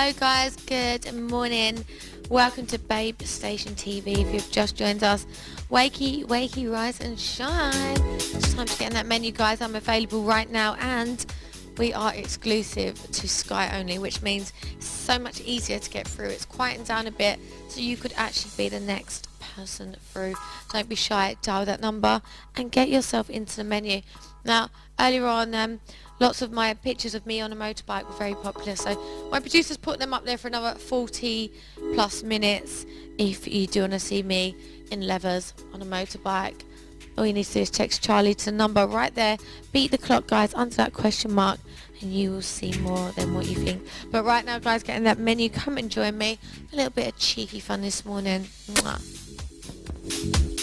Hello guys, good morning. Welcome to Babe Station TV. If you've just joined us, wakey, wakey, rise and shine. It's time to get in that menu guys. I'm available right now and we are exclusive to Sky only, which means so much easier to get through. It's quieting down a bit so you could actually be the next person through. Don't be shy, dial that number and get yourself into the menu. Now, earlier on, um, lots of my pictures of me on a motorbike were very popular, so my producers put them up there for another 40 plus minutes if you do want to see me in levers on a motorbike. All you need to do is text Charlie to the number right there. Beat the clock, guys, under that question mark, and you will see more than what you think. But right now, guys, getting that menu, come and join me. A little bit of cheeky fun this morning. Mwah.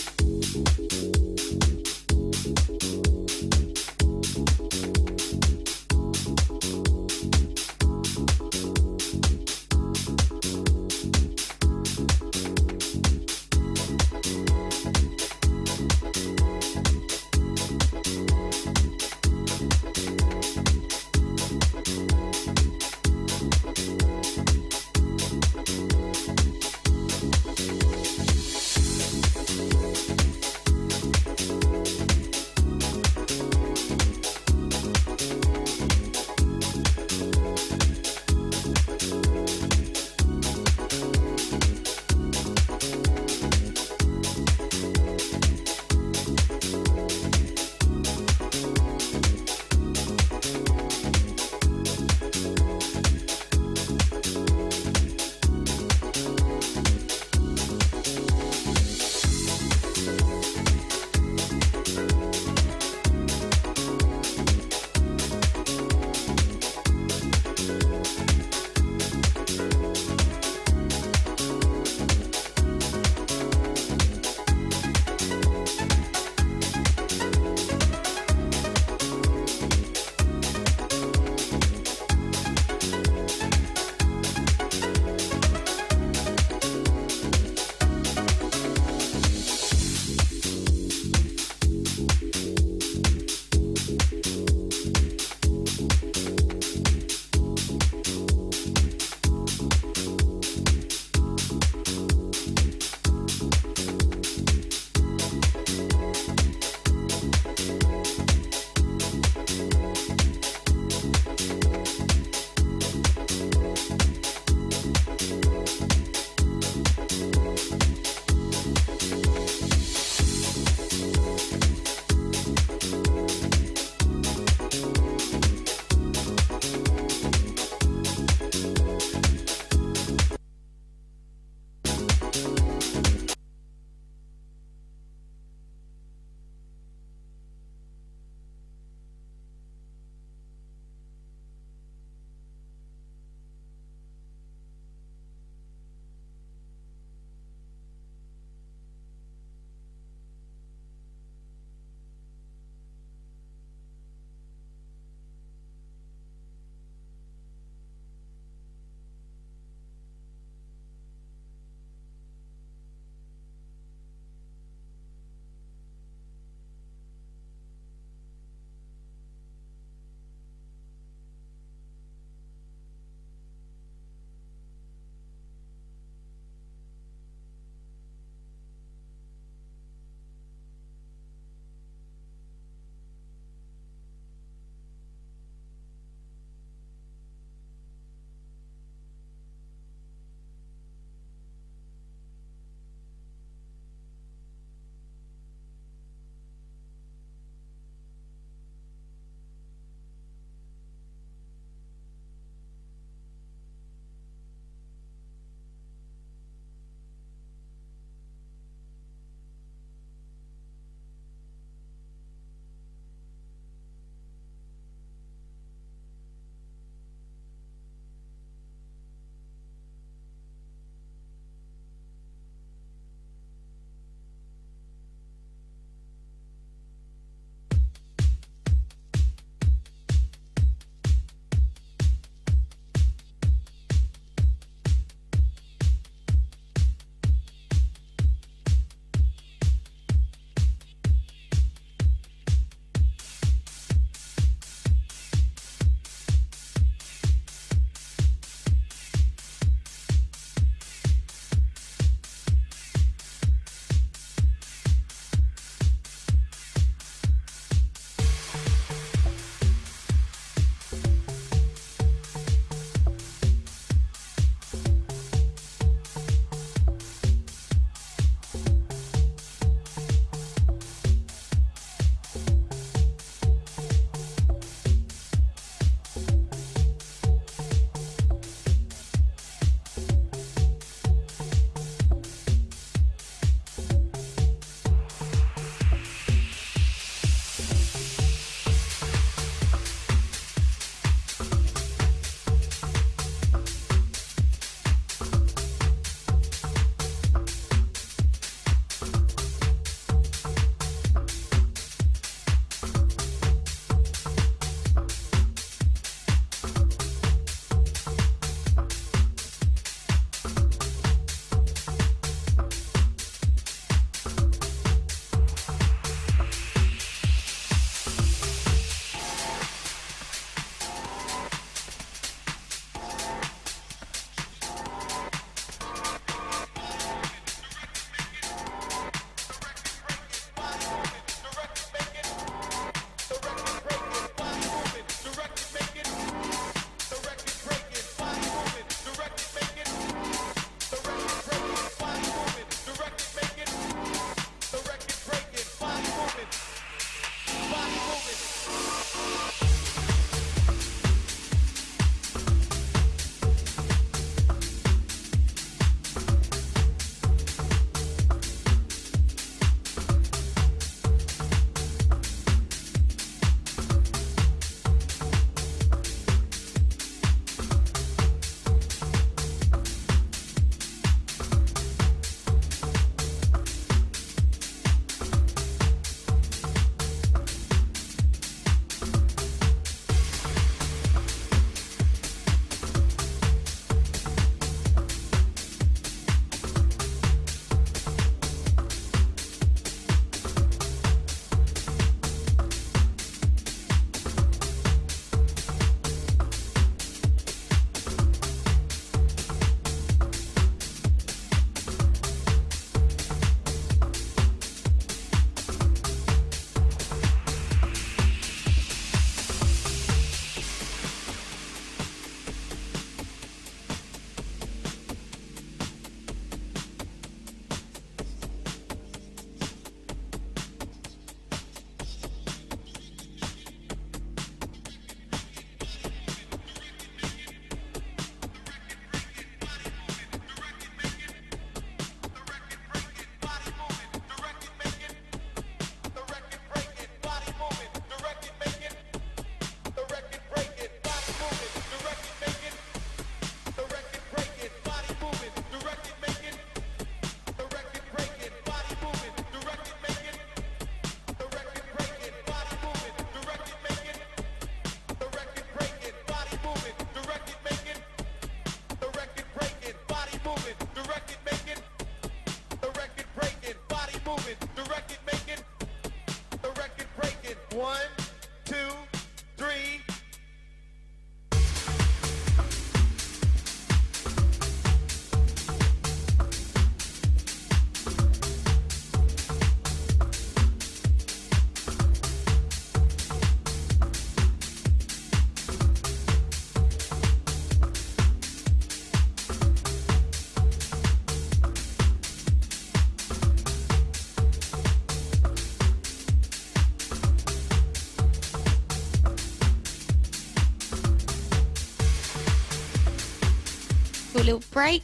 For a little break.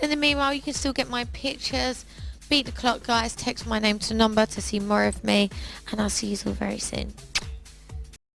In the meanwhile, you can still get my pictures. Beat the clock, guys. Text my name to number to see more of me. And I'll see you all very soon.